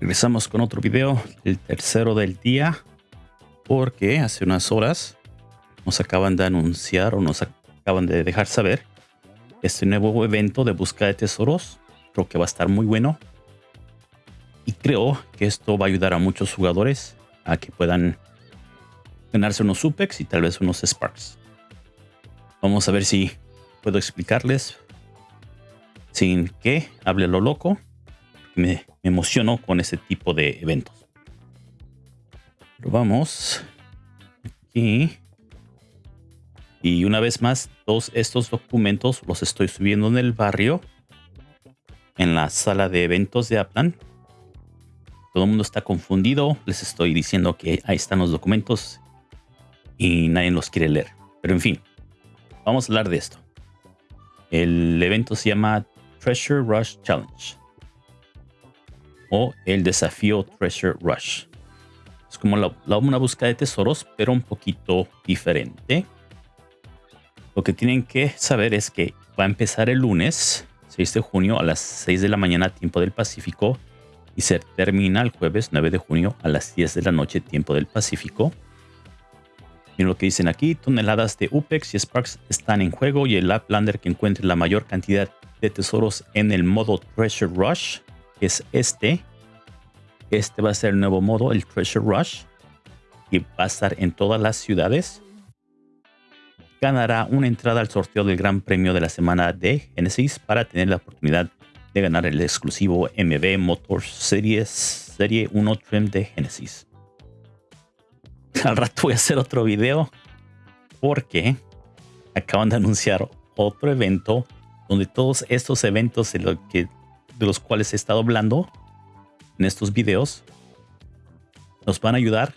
Regresamos con otro video, el tercero del día, porque hace unas horas nos acaban de anunciar o nos acaban de dejar saber este nuevo evento de búsqueda de tesoros. Creo que va a estar muy bueno. Y creo que esto va a ayudar a muchos jugadores a que puedan ganarse unos Supex y tal vez unos Sparks. Vamos a ver si puedo explicarles sin que hable lo loco. Me, emociono con este tipo de eventos. Pero vamos aquí. Y una vez más, todos estos documentos los estoy subiendo en el barrio, en la sala de eventos de Aplan. Todo el mundo está confundido. Les estoy diciendo que ahí están los documentos y nadie los quiere leer. Pero en fin, vamos a hablar de esto. El evento se llama Treasure Rush Challenge o el desafío Treasure Rush. Es como la, una búsqueda de tesoros, pero un poquito diferente. Lo que tienen que saber es que va a empezar el lunes 6 de junio a las 6 de la mañana tiempo del Pacífico y se termina el jueves 9 de junio a las 10 de la noche tiempo del Pacífico. Miren lo que dicen aquí, toneladas de UPEX y Sparks están en juego y el Laplander que encuentre la mayor cantidad de tesoros en el modo Treasure Rush, que es este. Este va a ser el nuevo modo, el Treasure Rush, y va a estar en todas las ciudades. Ganará una entrada al sorteo del Gran Premio de la semana de Genesis para tener la oportunidad de ganar el exclusivo MB Motors Series Serie 1 Trim de Genesis. Al rato voy a hacer otro video porque acaban de anunciar otro evento donde todos estos eventos de, que, de los cuales he estado hablando en estos videos nos van a ayudar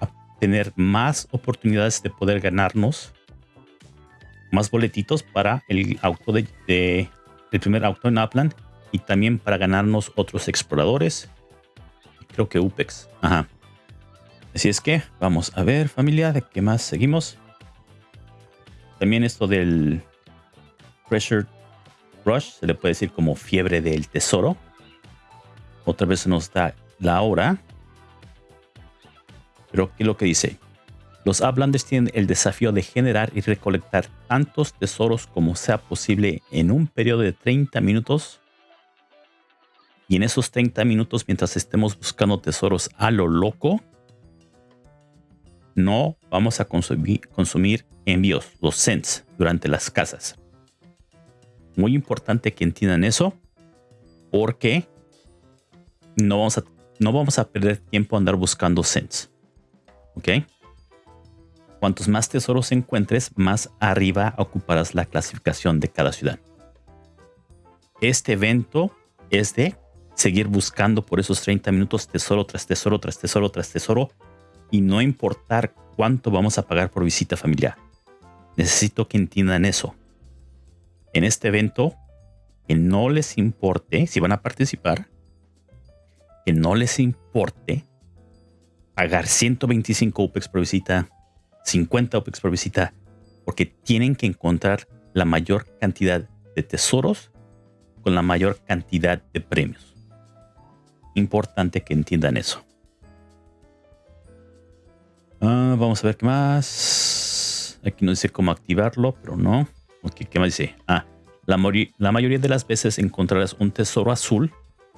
a tener más oportunidades de poder ganarnos más boletitos para el auto de, el primer auto en Upland y también para ganarnos otros exploradores. Creo que UPEX. Ajá. Así es que vamos a ver familia de qué más seguimos. También esto del Pressure Rush se le puede decir como fiebre del tesoro. Otra vez nos da la hora. Pero ¿qué es lo que dice? Los Uplanders tienen el desafío de generar y recolectar tantos tesoros como sea posible en un periodo de 30 minutos. Y en esos 30 minutos, mientras estemos buscando tesoros a lo loco, no vamos a consumir, envíos, los cents, durante las casas. Muy importante que entiendan eso, porque no vamos a, no vamos a perder tiempo andar buscando cents. ¿Ok? Cuantos más tesoros encuentres, más arriba ocuparás la clasificación de cada ciudad. Este evento es de seguir buscando por esos 30 minutos tesoro tras tesoro, tras tesoro, tras tesoro, y no importar cuánto vamos a pagar por visita familiar. Necesito que entiendan eso. En este evento, que no les importe, si van a participar, que no les importe pagar 125 UPEX por visita 50 OPEX por visita porque tienen que encontrar la mayor cantidad de tesoros con la mayor cantidad de premios. Importante que entiendan eso. Ah, vamos a ver qué más. Aquí no dice cómo activarlo, pero no. ¿Qué más dice? Ah, la, la mayoría de las veces encontrarás un tesoro azul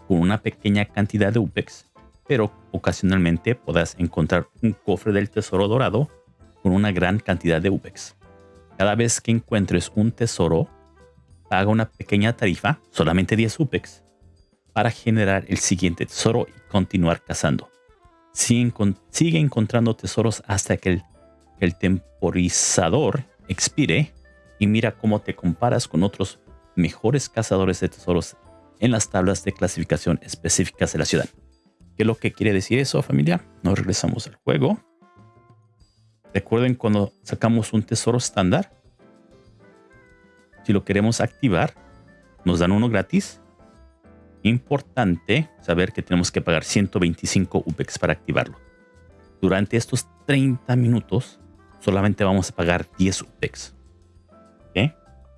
con una pequeña cantidad de UPEX, pero ocasionalmente podrás encontrar un cofre del tesoro dorado con una gran cantidad de UPEX. Cada vez que encuentres un tesoro, paga una pequeña tarifa, solamente 10 UPEX, para generar el siguiente tesoro y continuar cazando. Sigue, encontrando tesoros hasta que el, el temporizador expire y mira cómo te comparas con otros mejores cazadores de tesoros en las tablas de clasificación específicas de la ciudad. ¿Qué es lo que quiere decir eso, familia? Nos regresamos al juego. Recuerden cuando sacamos un tesoro estándar, si lo queremos activar, nos dan uno gratis. Importante saber que tenemos que pagar 125 UPEX para activarlo. Durante estos 30 minutos, solamente vamos a pagar 10 UPEX.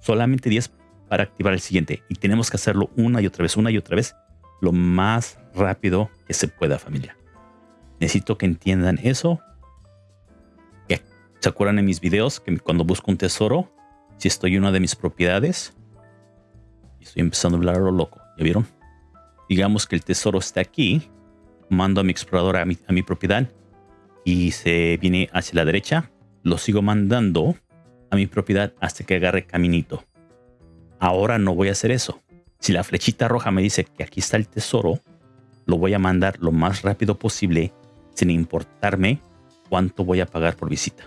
Solamente 10 para activar el siguiente. Y tenemos que hacerlo una y otra vez, una y otra vez, lo más rápido que se pueda, familia. Necesito que entiendan eso. ¿Se acuerdan en mis videos que cuando busco un tesoro, si estoy en una de mis propiedades, estoy empezando a hablar a lo loco, ¿ya vieron? Digamos que el tesoro está aquí, mando a mi explorador a mi, a mi propiedad y se viene hacia la derecha, lo sigo mandando a mi propiedad hasta que agarre caminito. Ahora no voy a hacer eso. Si la flechita roja me dice que aquí está el tesoro, lo voy a mandar lo más rápido posible sin importarme cuánto voy a pagar por visita.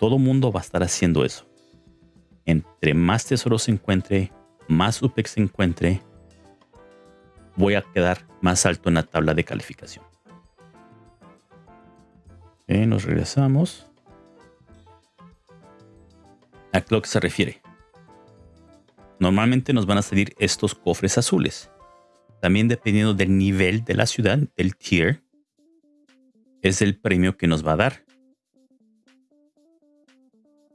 todo mundo va a estar haciendo eso. Entre más tesoros se encuentre, más UPEX se encuentre, voy a quedar más alto en la tabla de calificación. nos regresamos. ¿A qué lo que se refiere? Normalmente nos van a salir estos cofres azules. También dependiendo del nivel de la ciudad, del tier, es el premio que nos va a dar.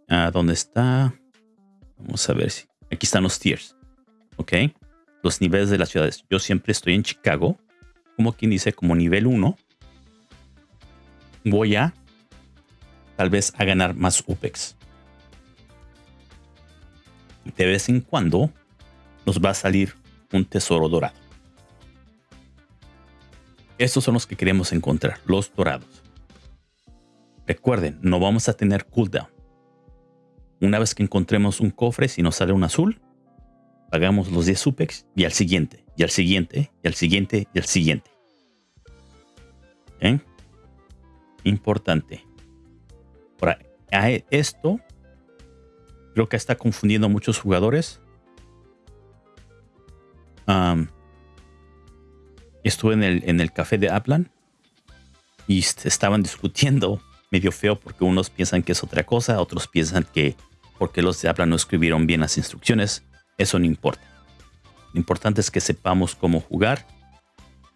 ¿A dónde está? Vamos a ver si... Aquí están los tiers. ¿Ok? Los niveles de las ciudades. Yo siempre estoy en Chicago. Como quien dice, como nivel 1. Voy a tal vez a ganar más UPEX de vez en cuando nos va a salir un tesoro dorado. Estos son los que queremos encontrar, los dorados. Recuerden, no vamos a tener cooldown. Una vez que encontremos un cofre, si nos sale un azul, pagamos los 10 supex y al siguiente, y al siguiente, y al siguiente, y al siguiente. ¿Eh? Importante. Ahora, esto Creo que está confundiendo a muchos jugadores. estuve en el, en el café de Aplan y estaban discutiendo medio feo porque unos piensan que es otra cosa, otros piensan que porque los de Aplan no escribieron bien las instrucciones. Eso no importa. Lo importante es que sepamos cómo jugar.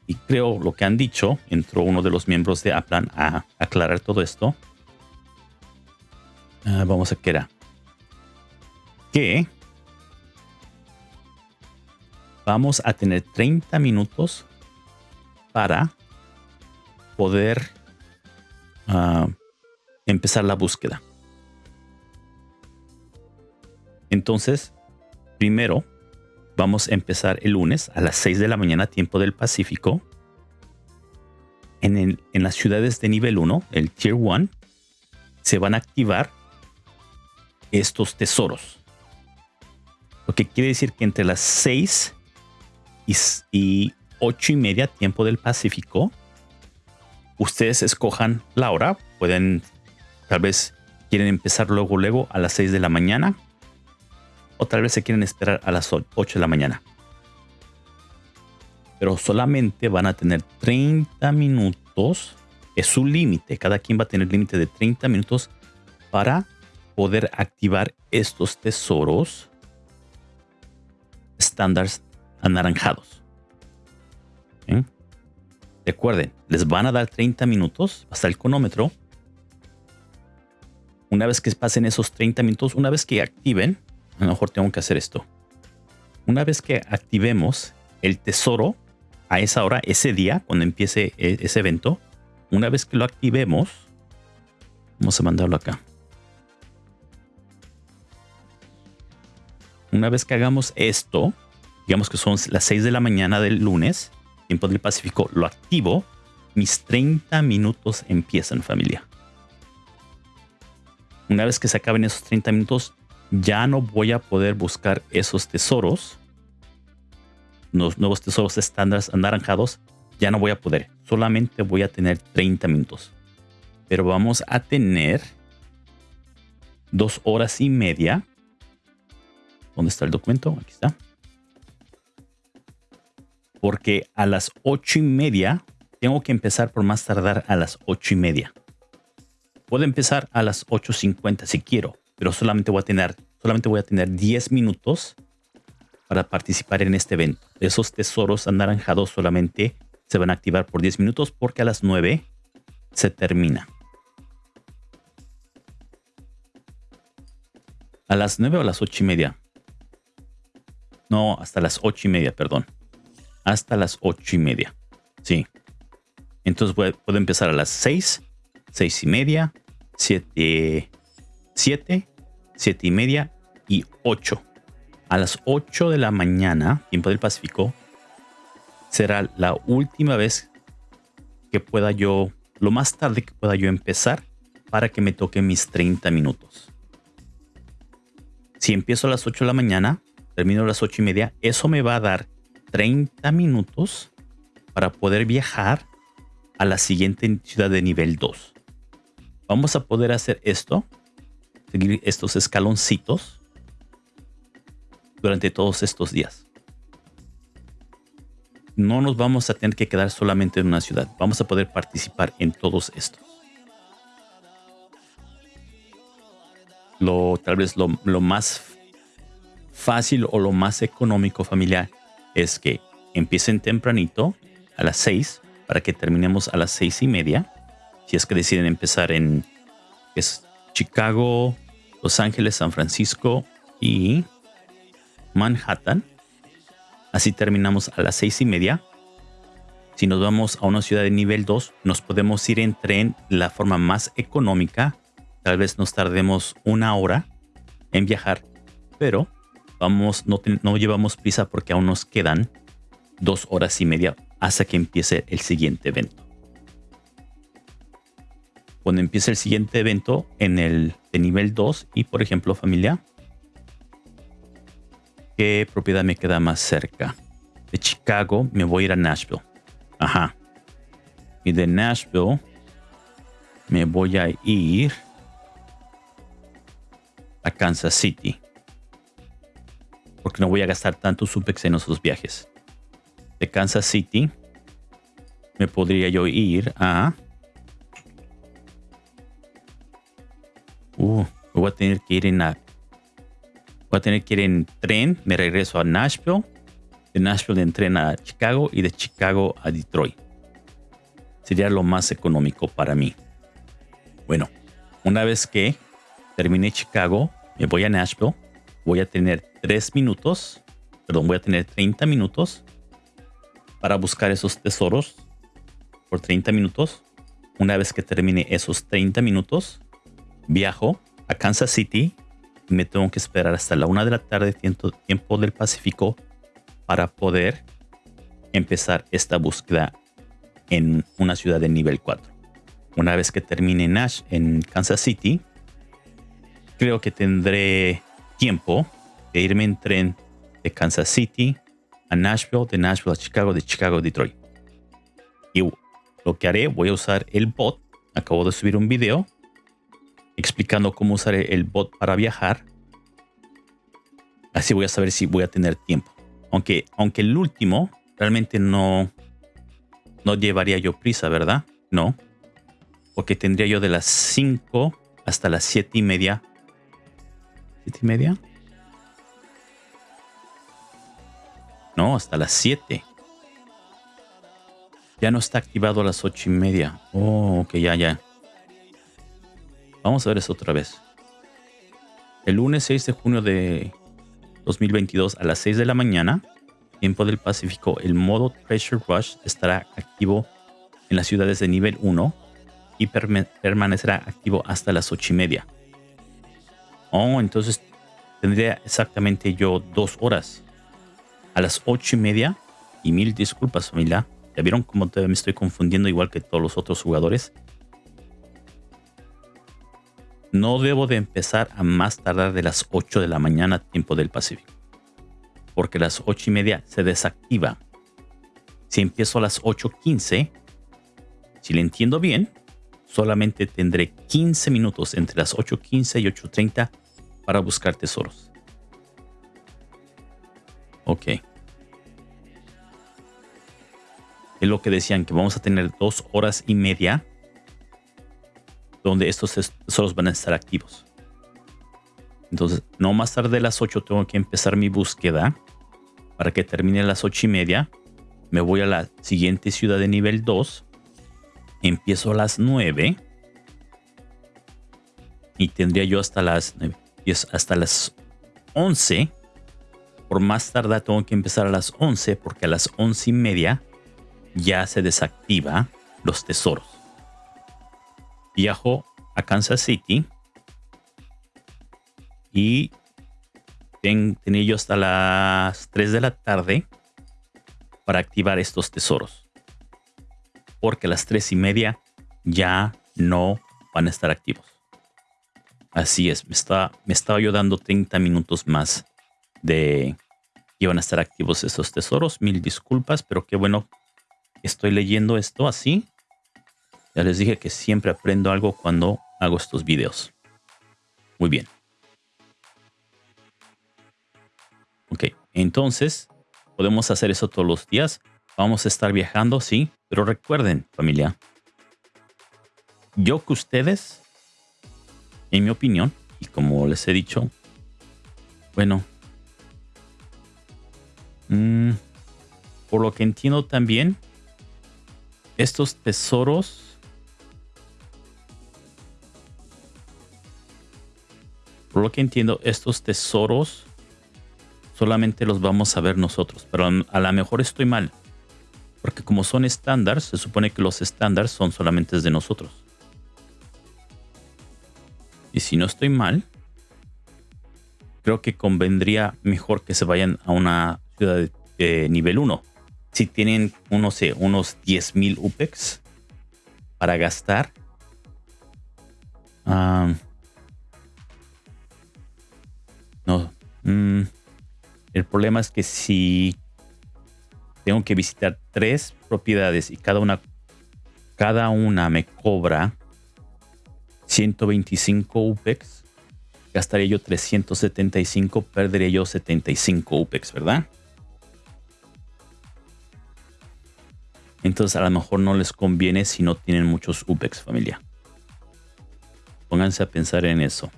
Y creo lo que han dicho, entró uno de los miembros de Aplan a aclarar todo esto. Ah, vamos a que era que vamos a tener 30 minutos para poder ah, empezar la búsqueda. Entonces, primero vamos a empezar el lunes a las 6 de la mañana, tiempo del Pacífico. En, las ciudades de nivel 1, el Tier 1, se van a activar estos tesoros. Lo que quiere decir que entre las 6 y, 8 y media tiempo del Pacífico, ustedes escojan la hora. Pueden, tal vez quieren empezar luego, luego a las 6 de la mañana. O tal vez se quieren esperar a las 8 de la mañana. Pero solamente van a tener 30 minutos. Es su límite. Cada quien va a tener límite de 30 minutos para poder activar estos tesoros estándares anaranjados. Recuerden, les van a dar 30 minutos hasta el cronómetro. Una vez que pasen esos 30 minutos, una vez que activen, a lo mejor tengo que hacer esto. Una vez que activemos el tesoro a esa hora, ese día, cuando empiece e, ese evento, una vez que lo activemos, vamos a mandarlo acá. Una vez que hagamos esto, digamos que son las 6 de la mañana del lunes, tiempo del Pacífico, lo activo, mis 30 minutos empiezan familia. Una vez que se acaben esos 30 minutos, ya no voy a poder buscar esos tesoros, los nuevos tesoros estándares anaranjados, ya no voy a poder. Solamente voy a tener 30 minutos. Pero vamos a tener dos horas y media ¿Dónde está el documento? Aquí está. Porque a las ocho y media tengo que empezar por más tardar a las ocho y media. Puedo empezar a las 8.50 si quiero, pero solamente voy a tener, solamente voy a tener 10 minutos para participar en este evento. Esos tesoros anaranjados solamente se van a activar por 10 minutos porque a las 9 se termina. A las nueve o a las ocho y media. No, hasta las ocho y media, perdón. Hasta las ocho y media. Sí. Entonces puedo empezar a las seis, seis y media, siete, siete, siete y media y ocho. A las ocho de la mañana, tiempo del Pacífico, será la última vez que pueda yo, lo más tarde que pueda yo empezar para que me toque mis 30 minutos. Si empiezo a las 8 de la mañana, termino a las 8 y media, eso me va a dar 30 minutos para poder viajar a la siguiente ciudad de nivel 2. Vamos a poder hacer esto, seguir estos escaloncitos durante todos estos días. No nos vamos a tener que quedar solamente en una ciudad. Vamos a poder participar en todos estos. Lo, tal vez lo, lo más fácil o lo más económico familiar es que empiecen tempranito a las 6 para que terminemos a las seis y media. Si es que deciden empezar en es Chicago, Los Ángeles, San Francisco y Manhattan. Así terminamos a las seis y media. Si nos vamos a una ciudad de nivel 2, nos podemos ir en tren la forma más económica. Tal vez nos tardemos una hora en viajar, pero vamos, no llevamos prisa porque aún nos quedan dos horas y media hasta que empiece el siguiente evento. Cuando empiece el siguiente evento en el de nivel 2 y por ejemplo familia, ¿qué propiedad me queda más cerca? De Chicago me voy a ir a Nashville. Ajá. Y de Nashville me voy a ir a Kansas City. Porque no voy a gastar tanto supex en esos viajes de Kansas City, me podría yo ir a... Uh, voy a tener que ir en. Voy a tener que ir en tren, me regreso a Nashville, de Nashville en tren a Chicago y de Chicago a Detroit. Sería lo más económico para mí. Bueno, una vez que termine Chicago, me voy a Nashville, voy a tener 3 minutos, perdón, voy a tener 30 minutos para buscar esos tesoros por 30 minutos. Una vez que termine esos 30 minutos, viajo a Kansas City me tengo que esperar hasta la una de la tarde, tiempo, tiempo del Pacífico, para poder empezar esta búsqueda en una ciudad de nivel 4. Una vez que termine Nash en Kansas City, creo que tendré tiempo de irme en tren de Kansas City a Nashville, de Nashville a Chicago, de Chicago a Detroit. Y lo que haré, voy a usar el bot. Acabo de subir un video explicando cómo usar el bot para viajar. Así voy a saber si voy a tener tiempo. Aunque, aunque el último realmente no, no llevaría yo prisa, ¿verdad? No. Porque tendría yo de las 5 hasta las 7 y media. ¿7 y media? No, hasta las 7. Ya no está activado a las 8 y media. Oh, ok, ya, ya. Vamos a ver eso otra vez. El lunes 6 de junio de 2022 a las 6 de la mañana, tiempo del Pacífico, el modo Treasure Rush estará activo en las ciudades de nivel 1 y permanecerá activo hasta las 8 y media. Oh, entonces tendría exactamente yo dos horas a las ocho y media. Y mil disculpas, familia. ¿Ya vieron cómo me estoy confundiendo igual que todos los otros jugadores? No debo de empezar a más tardar de las 8 de la mañana, tiempo del Pacífico. Porque las 8 y media se desactiva. Si empiezo a las 8.15, si le entiendo bien, solamente tendré 15 minutos entre las 8.15 y 8.30 para buscar tesoros. Ok. Es lo que decían, que vamos a tener dos horas y media donde estos tesoros van a estar activos. Entonces, no más tarde de las 8 tengo que empezar mi búsqueda para que termine a las 8 y media. Me voy a la siguiente ciudad de nivel 2. Empiezo a las 9. Y tendría yo hasta las y es hasta las 11. Por más tarde tengo que empezar a las 11 porque a las 11 y media ya se desactiva los tesoros. Viajo a Kansas City y tenía yo hasta las 3 de la tarde para activar estos tesoros. Porque a las 3 y media ya no van a estar activos. Así es, me, está, me estaba yo dando 30 minutos más de que iban a estar activos esos tesoros. Mil disculpas, pero qué bueno estoy leyendo esto así. Ya les dije que siempre aprendo algo cuando hago estos videos. Muy bien. Ok, entonces podemos hacer eso todos los días. Vamos a estar viajando, sí, pero recuerden, familia, yo que ustedes, en mi opinión, y como les he dicho, bueno, mm, por lo que entiendo también, estos tesoros por lo que entiendo, estos tesoros solamente los vamos a ver nosotros, pero a lo mejor estoy mal, porque como son estándares, se supone que los estándares son solamente de nosotros. Y si no estoy mal, creo que convendría mejor que se vayan a una ciudad de nivel 1. Si tienen, no sé, unos 10.000 UPEX para gastar. no. Mm, el problema es que si tengo que visitar tres propiedades y cada una, cada una me cobra 125 UPEX, gastaría yo 375, perdería yo 75 UPEX, ¿verdad? Entonces a lo mejor no les conviene si no tienen muchos UPEX familia. Pónganse a pensar en eso.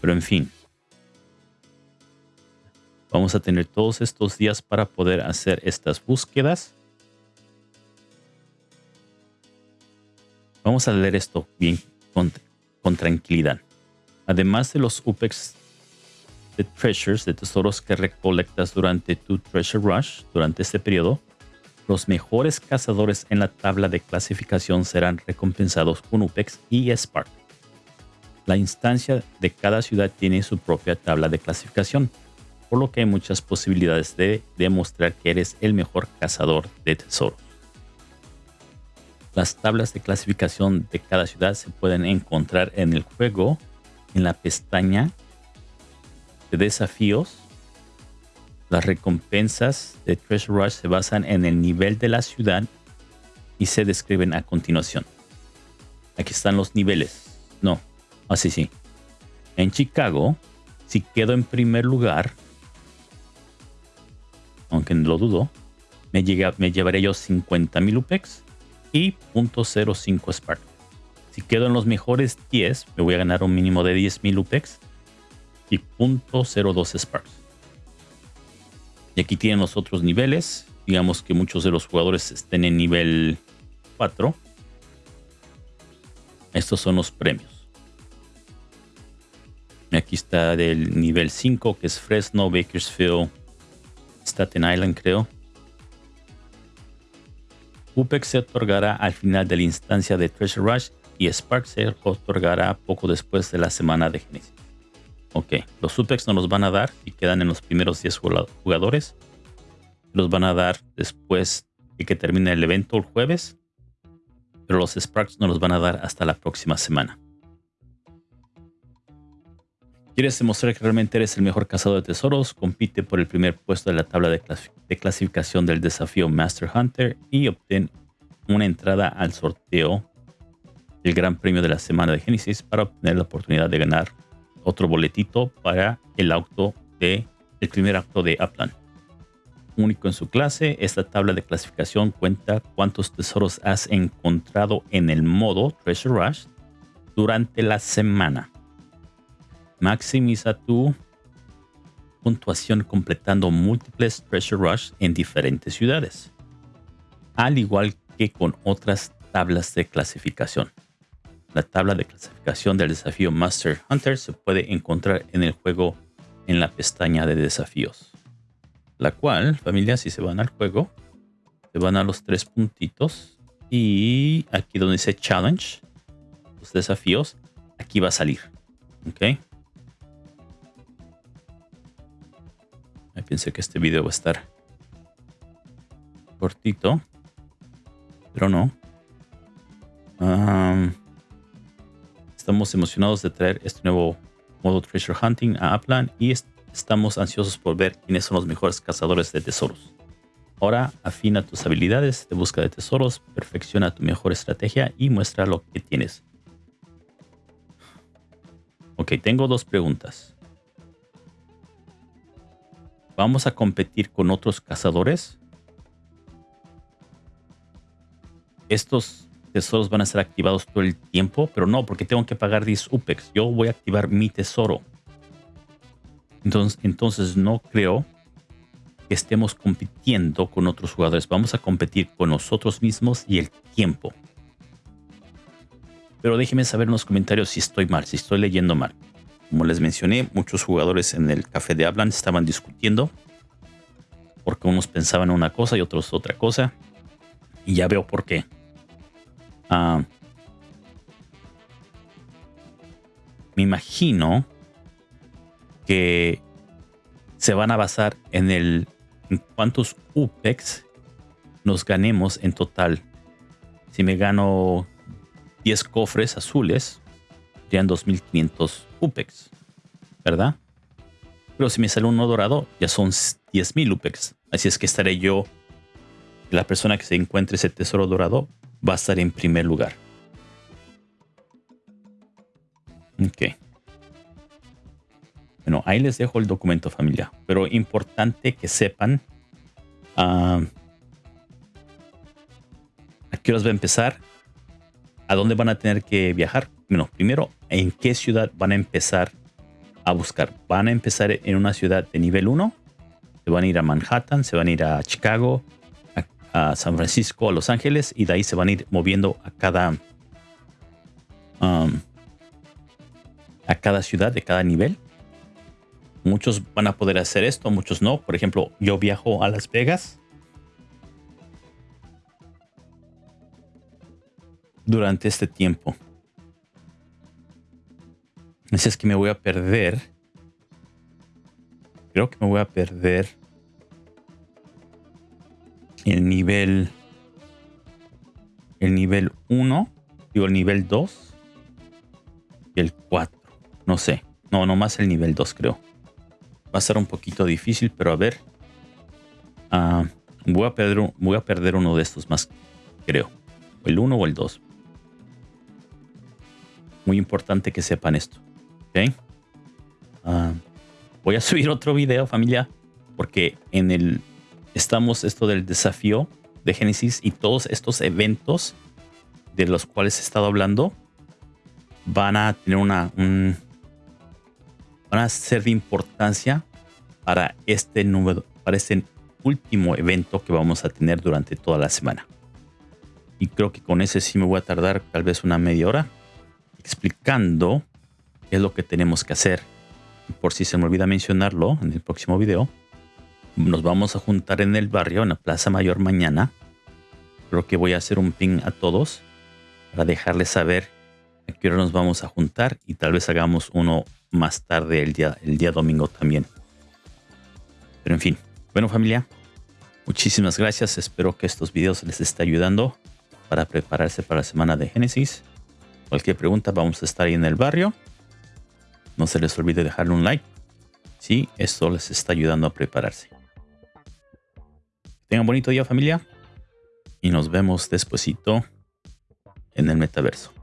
Pero en fin. Vamos a tener todos estos días para poder hacer estas búsquedas. Vamos a leer esto bien con, tranquilidad. Además de los UPEX de treasures, de tesoros que recolectas durante tu treasure rush, durante este periodo, los mejores cazadores en la tabla de clasificación serán recompensados con UPEX y Spark. La instancia de cada ciudad tiene su propia tabla de clasificación, por lo que hay muchas posibilidades de demostrar que eres el mejor cazador de tesoros. Las tablas de clasificación de cada ciudad se pueden encontrar en el juego en la pestaña de desafíos. Las recompensas de Treasure Rush se basan en el nivel de la ciudad y se describen a continuación. Aquí están los niveles. No, así sí. En Chicago, si quedo en primer lugar, aunque lo dudo, me, llega, me llevaré yo 50.000 UPEX y 0.05 Spark. Si quedo en los mejores 10, me voy a ganar un mínimo de 10.000 UPEX y 0.02 Sparks. Y aquí tienen los otros niveles. Digamos que muchos de los jugadores estén en nivel 4. Estos son los premios. Aquí está del nivel 5, que es Fresno, Bakersfield, Staten Island, creo. UPEX se otorgará al final de la instancia de Treasure Rush y Spark se otorgará poco después de la semana de Genesis. Ok, los UPEX no los van a dar y quedan en los primeros 10 jugadores. Los van a dar después de que termine el evento el jueves. Pero los Sparks no los van a dar hasta la próxima semana. ¿Quieres demostrar que realmente eres el mejor cazador de tesoros? Compite por el primer puesto de la tabla de, clasificación del desafío Master Hunter y obtén una entrada al sorteo del Gran Premio de la Semana de Génesis para obtener la oportunidad de ganar otro boletito para el auto de el primer acto de Upland. Único en su clase, esta tabla de clasificación cuenta cuántos tesoros has encontrado en el modo Treasure Rush durante la semana. Maximiza tu puntuación completando múltiples Treasure Rush en diferentes ciudades, al igual que con otras tablas de clasificación. La tabla de clasificación del desafío Master Hunter se puede encontrar en el juego en la pestaña de desafíos. La cual, familia, si se van al juego, se van a los tres puntitos y aquí donde dice Challenge, los desafíos, aquí va a salir. Ok. Pensé que este video va a estar cortito, pero no. estamos emocionados de traer este nuevo modo Treasure Hunting a Upland y estamos ansiosos por ver quiénes son los mejores cazadores de tesoros. Ahora afina tus habilidades de búsqueda de tesoros, perfecciona tu mejor estrategia y muestra lo que tienes. Ok, tengo dos preguntas. ¿Vamos a competir con otros cazadores? Estos tesoros van a ser activados todo el tiempo, pero no, porque tengo que pagar 10 UPEX. Yo voy a activar mi tesoro. Entonces, entonces no creo que estemos compitiendo con otros jugadores. Vamos a competir con nosotros mismos y el tiempo. Pero déjenme saber en los comentarios si estoy mal, si estoy leyendo mal. Como les mencioné, muchos jugadores en el café de Hablan estaban discutiendo porque unos pensaban una cosa y otros otra cosa. Y ya veo por qué. Ah, me imagino que se van a basar en el en cuántos UPEX nos ganemos en total. Si me gano 10 cofres azules, serían 2500 UPEX, ¿verdad? Pero si me sale uno dorado, ya son 10.000 UPEX. Así es que estaré yo, la persona que se encuentre ese tesoro dorado, va a estar en primer lugar. Ok. Bueno, ahí les dejo el documento familia. Pero importante que sepan ah, a qué horas va a empezar, a dónde van a tener que viajar. Bueno, primero, en qué ciudad van a empezar a buscar. Van a empezar en una ciudad de nivel 1. Se van a ir a Manhattan, se van a ir a Chicago, a, San Francisco, a Los Ángeles y de ahí se van a ir moviendo a cada um, a cada ciudad de cada nivel. Muchos van a poder hacer esto, muchos no. Por ejemplo, yo viajo a Las Vegas durante este tiempo. Así es que me voy a perder. Creo que me voy a perder el nivel el nivel 1 digo el nivel 2 y el 4 no sé. No nomás el nivel 2 creo. Va a ser un poquito difícil pero a ver. Ah, voy a perder voy a perder uno de estos más creo. El 1 o el 2 muy importante que sepan esto ah, voy a subir otro video familia porque en el estamos esto del desafío de Génesis y todos estos eventos de los cuales he estado hablando van a tener una van a ser de importancia para este número para este último evento que vamos a tener durante toda la semana. Y creo que con ese sí me voy a tardar tal vez una media hora explicando es lo que tenemos que hacer por si se me olvida mencionarlo en el próximo video nos vamos a juntar en el barrio, en la Plaza Mayor mañana. Creo que voy a hacer un ping a todos para dejarles saber a qué hora nos vamos a juntar y tal vez hagamos uno más tarde el día, el día domingo también. Pero en fin, bueno familia, muchísimas gracias. Espero que estos videos les esté ayudando para prepararse para la semana de Génesis. Cualquier pregunta vamos a estar ahí en el barrio. No se les olvide dejarle un like si esto les está ayudando a prepararse. Tengan bonito día familia y nos vemos despuesito en el metaverso.